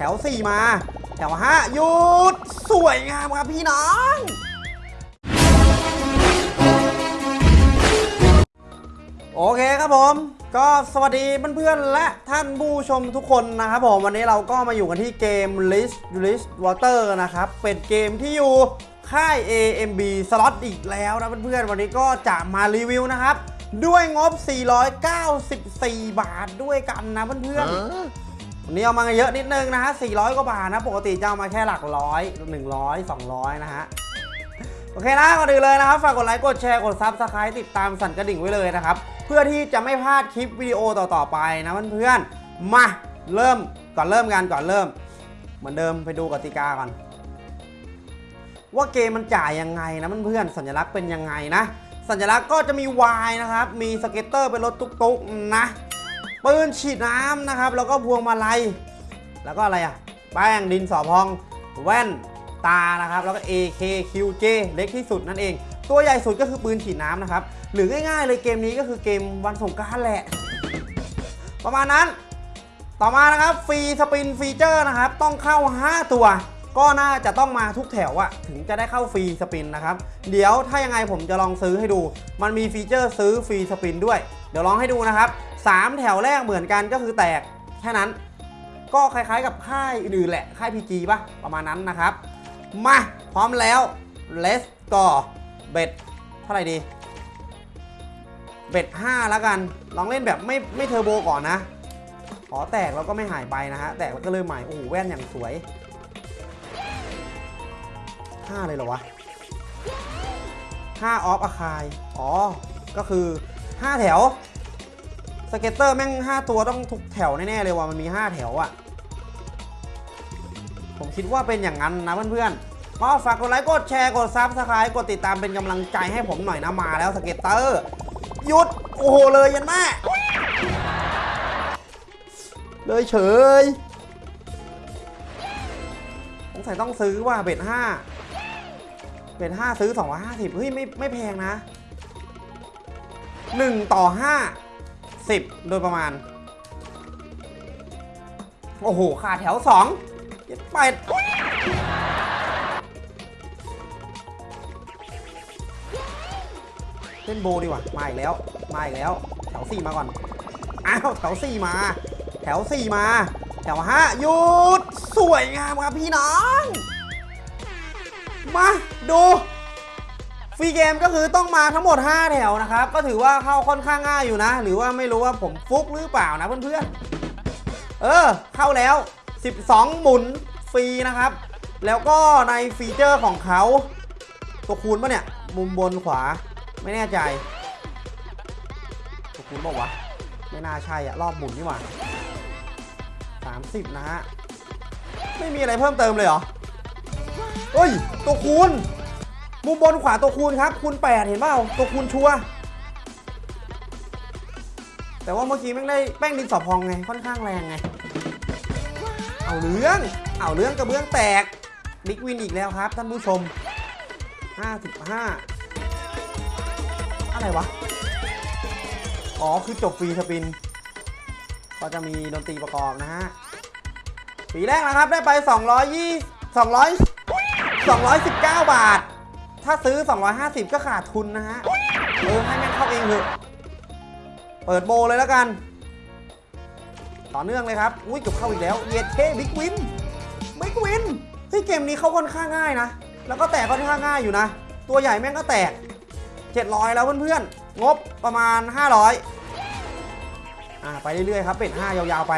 แถว 4 มา แถว 5 หยุด สวยงามครับพี่น้องโอเคครับผม ก็สวัสดีเพื่อนๆและท่านผู้ชมทุกคนนะครับผม วันนี้เราก็มาอยู่กันที่เกม List List Water นะครับ เป็นเกมที่อยู่ค่าย AMB Slot อีกแล้วนะเพื่อนๆ วันนี้ก็จะมารีวิวนะครับ ด้วยงบ 494 บาทด้วยกันนะเพื่อนๆ วันนี้เอามาเยอะนิดนึงนะฮะ400 กว่าบาทนะ ปกติจะเอามาแค่หลักร้อย 100 200 นะฮะ โอเคนะก่อนอื่นเลยนะครับ ฝากกดไลค์ กดแชร์ กด subscribe ติดตามสั่นกระดิ่งไว้เลยนะครับ เพื่อที่จะไม่พลาดคลิปวิดีโอต่อๆไปนะเพื่อนๆ มาเริ่มก่อนเริ่มกันก่อนเริ่ม เหมือนเดิมไปดูกติกาก่อน ว่าเกมมันจ่ายยังไงนะเพื่อนๆ สัญลักษณ์เป็นยังไงนะ สัญลักษณ์ก็จะมี Wild นะครับ มี scatter เป็นรถตุ๊กๆนะ ปืนฉีดน้ำนะครับ แล้วก็พวงมาลัย แล้วก็อะไรอะ แป้งดินสอพอง แว่นตานะครับ แล้วก็ AKQJ เล็กที่สุดนั่นเอง ตัวใหญ่สุดก็คือปืนฉีดน้ำนะครับ หรือง่ายๆเลยเกมนี้ก็คือเกมวันสงกรานต์แหละ ประมาณนั้น ต่อมานะครับ free spin feature นะครับ ต้องเข้า 5 ตัว ก็น่าจะต้องมาทุกแถวอะถึงจะได้เข้า free spin นะครับ เดี๋ยวถ้ายังไงผมจะลองซื้อให้ดู มันมีฟีเจอร์ซื้อฟรีสปินด้วย เดี๋ยวลองให้ดูนะครับ 3 แถวแรกเหมือนกันก็คือแตกแค่นั้น ก็คล้ายๆกับค่ายอื่นแหละ ค่าย PG ป่ะ ประมาณนั้นนะครับ มา พร้อมแล้ว let's go เบ็ดเท่าไหร่ดี เบ็ด5แล้วกัน ลองเล่นแบบไม่ไม่เทอร์โบก่อนนะ ขอแตกแล้วก็ไม่หายไปนะฮะ แตกแล้วก็เริ่มใหม่ โอ้โห แว่นอย่างสวย 5เลยเหรอวะ5 of a kind อ๋อ ก็คือ5แถว scatter แม่ง5ตัวต้องทุกแถวแน่ๆเลยว่ะ มันมี5แถวอะ่ะผมคิดว่าเป็นอย่างนั้นนะเพื่อนๆก็ฝากกดไลค์ กดแชร์ กด subscribe กดติดตามเป็นกำลังใจให้ผมหน่อยนะ มาแล้ว scatter หยุด โอ้โห เลยยันแม่เลยเฉยสงสัยต้องซื้อว่าเบ็ดห้า เบ็ดห้าซื้อ250เฮ้ยไม่ไม่แพงนะ1ต่อ5 10โดยประมาณ โอ้โหขาดแถว2เย็ดไปดเล่นโบดีกว่ามาอีกแล้ว มาอีกแล้ว แถว4มาก่อน อ้าวแถว4มา แถว4มา แถว5หยุด สวยงามครับพี่น้อง มา ดูฟรีเกมก็คือต้องมาทั้งหมด 5 แถวนะครับ ก็ถือว่าเข้าค่อนข้างง่ายอยู่นะ หรือว่าไม่รู้ว่าผมฟุกหรือเปล่านะเพื่อนๆ เออ เข้าแล้ว 12 หมุนฟรีนะครับ แล้วก็ในฟีเจอร์ของเขา ตัวคูณปะเนี่ย มุมบนขวาไม่แน่ใจ ตัวคูณบอกวะ ไม่น่าใช่อะรอบหมุนนี่หว่า30 นะฮะ ไม่มีอะไรเพิ่มเติมเลยเหรอ เฮ้ย ตัวคูณ มุมบนขวาตัวคูณครับ คูณ8เห็นเปล่า ตัวคูณชัว แต่ว่าเมื่อกี้แม่งได้แป้งดินสอพองไง ค่อนข้างแรงไง เอาเรื่อง เอาเรื่องกระเบื้องแตก บิ๊กวินอีกแล้วครับ ท่านผู้ชม 55 อะไรวะ อ๋อ คือจบฟรีสปิน ก็จะมีดนตรีประกอบนะฮะปีแรกนะครับ ได้ไป 220 200 219 บาท ถ้าซื้อ 250 ก็ขาดทุนนะฮะ เออ ให้แม่งเข้าเองเถอะ เปิดโบเลยแล้วกัน ต่อเนื่องเลยครับ อุ้ยเกือบเข้าอีกแล้ว เยดเข้ big win big win เฮ้ยเกมนี้เข้าค่อนข้างง่ายนะ แล้วก็แตกค่อนข้างง่ายอยู่นะ ตัวใหญ่แม่งก็แตก 700 แล้วเพื่อนๆ งบประมาณ 500 อ่าไปเรื่อยๆครับ bet 5ยาวๆไป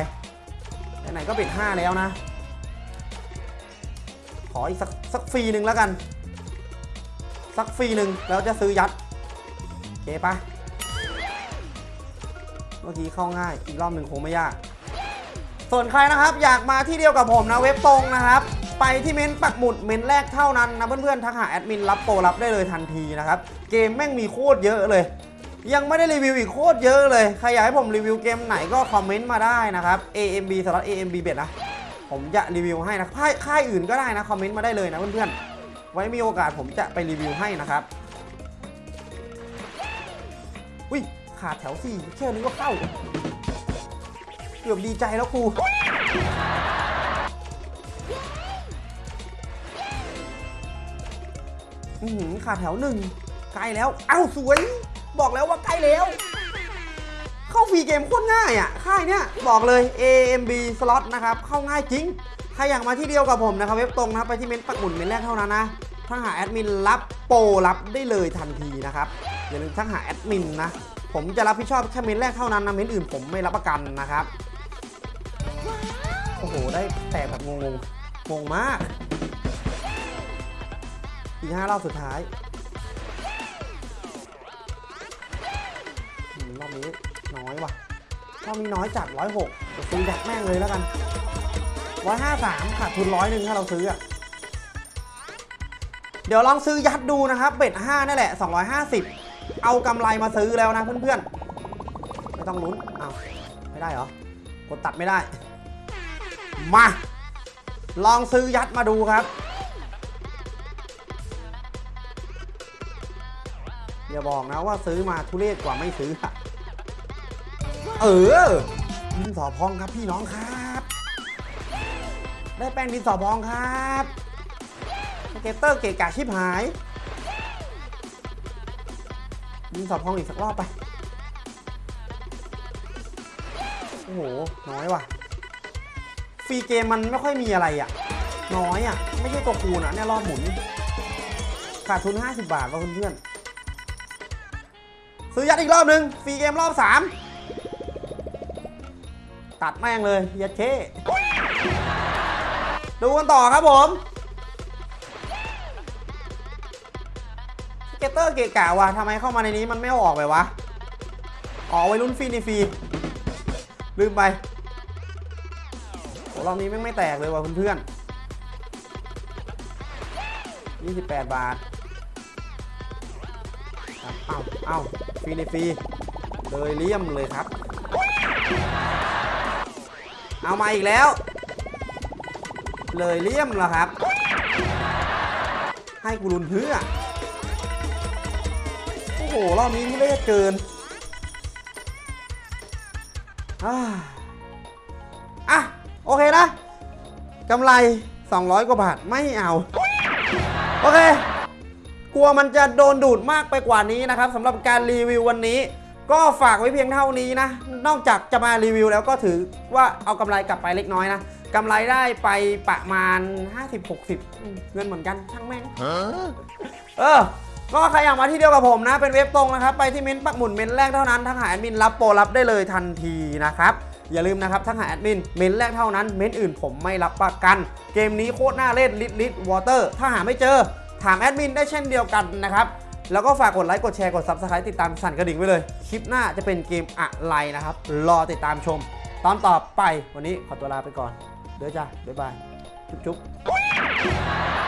ไหนๆก็ bet 5แล้วนะ ขออีกสักสักฟรีหนึ่งแล้วกัน สักฟรีหนึ่งแล้วจะซื้อยัดโอเคปะเมื่อกี้เข้าง่าย อีกรอบหนึ่งคงไม่ยาก ส่วนใครนะครับ อยากมาที่เดียวกับผมนะเว็บตรงนะครับ ไปที่เม้นปักหมุดเม้นแรกเท่านั้นนะเพื่อนๆทักหาแอดมินรับโปรรับได้เลยทันทีนะครับ เกมแม่งมีโคตรเยอะเลย ยังไม่ได้รีวิวอีกโคตรเยอะเลย ใครอยากให้ผมรีวิวเกมไหนก็คอมเมนต์มาได้นะครับ AMB สำหรับ AMB เบ็ดนะ ผมจะรีวิวให้นะค่ายค่ายอื่นก็ได้นะคอมเมนต์มาได้เลยนะเพื่อนๆไว้มีโอกาสผมจะไปรีวิวให้นะครับอุ้ยขาดแถวสี่แค่นี้ก็เข้าเกือบดีใจแล้วครูอือขาดแถวหนึ่งใกล้แล้ว เอ้าสวย บอกแล้วว่าใกล้แล้ว เข้า free game โคตรง่ายอะ ค่ายเนี้ยบอกเลย AMB slot นะครับ เข้าง่ายจริง ใครอยากมาที่เดียวกับผมนะครับ เว็บตรงนะครับ ไปที่เม้นต์ปักหมุนเม้นต์แรกเท่านั้นนะถ้าหาแอดมินรับโปรรับได้เลยทันทีนะครับ อย่าลืมทักหาแอดมินนะ ผมจะรับผิดชอบแค่เม้นต์แรกเท่านั้นนะเม้นต์อื่นผมไม่รับประกันนะครับ โอ้โห ได้แตกแบบงงงงมาก อีกห้ารอบสุดท้ายรอบนี้ น้อยว่ะรอบนี้น้อยจัดร้อยหกซื้อดักแม่งเลยแล้วกันร้อยห้าสามขาดทุนร้อยหนึ่งถ้าเราซื้ออะเดี๋ยวลองซื้อยัดดูนะครับเบ็ดห้านี่แหละ250เอากำไรมาซื้อแล้วนะเพื่อนๆ ไม่ต้องลุ้นอ้าวไม่ได้เหรอกดตัดไม่ได้ มา ลองซื้อยัดมาดูครับอย่าบอกนะว่าซื้อมาทุเรศกว่าไม่ซื้ออะ เออดินสอพองครับพี่น้องครับ ได้แป้งดินสอพองครับ scatter เกะกะชิบหายดินสอพองอีกสักรอบไป โอ้โห น้อยว่ะ free game มันไม่ค่อยมีอะไรอะ น้อยอะ ไม่ใช่ตัวคูณอะเนี่ยรอบหมุน ขาดทุน 50 บาทว่ะเพื่อนๆซื้อยัดอีกรอบหนึ่ง free game รอบ 3 ตัดแม่งเลยยัดเคดูกันต่อครับผม scatter เกะกะว่ะทำไมเข้ามาในนี้มันไม่ออกไปวะอ๋อไว้ลุ้นฟรีในฟรีลืมไปโหรอบนี้แม่งไม่แตกเลยว่ะเพื่อนๆ28 บาทเอาเอาฟรีในฟรีเลยเลี่ยมเลยครับ เอามาอีกแล้ว เลยเลี่ยมแล้วครับ ให้กูรุนเพื่อ โอ้โห รอบนี้ทุเรศเกินอ่าอะ โอเคนะกำไร 200 กว่าบาท ไม่เอา โอเค กลัวมันจะโดนดูดมากไปกว่านี้นะครับสำหรับการรีวิววันนี้ ก็ฝากไว้เพียงเท่านี้นะ นอกจากจะมารีวิวแล้วก็ถือว่าเอากำไรกลับไปเล็กน้อยนะกำไรได้ไปประมาณ 50-60อืมเงินเหมือนกันช่างแม่งเออก็ใครอยากมาที่เดียวกับผมนะ เป็นเว็บตรงนะครับ ไปที่เม้นต์ปักหมุนเม้นต์แรกเท่านั้นทักหาแอดมินรับโปรรับได้เลยทันทีนะครับ อย่าลืมนะครับทักหาแอดมินเม้นต์แรกเท่านั้น เม้นต์อื่นผมไม่รับประกัน เกมนี้โคตรน่าเล่นลิทลิท Water ถ้าหาไม่เจอ ถามแอดมินได้เช่นเดียวกันนะครับ แล้วก็ฝากกดไลค์ กดแชร์ กด Subscribe ติดตามสั่นกระดิ่งไว้เลย คลิปหน้าจะเป็นเกมอะไรนะครับ รอติดตามชม ตอนต่อไปวันนี้ขอตัวลาไปก่อน เดี๋ยวจ้าบ๊ายบาย จุ๊บๆ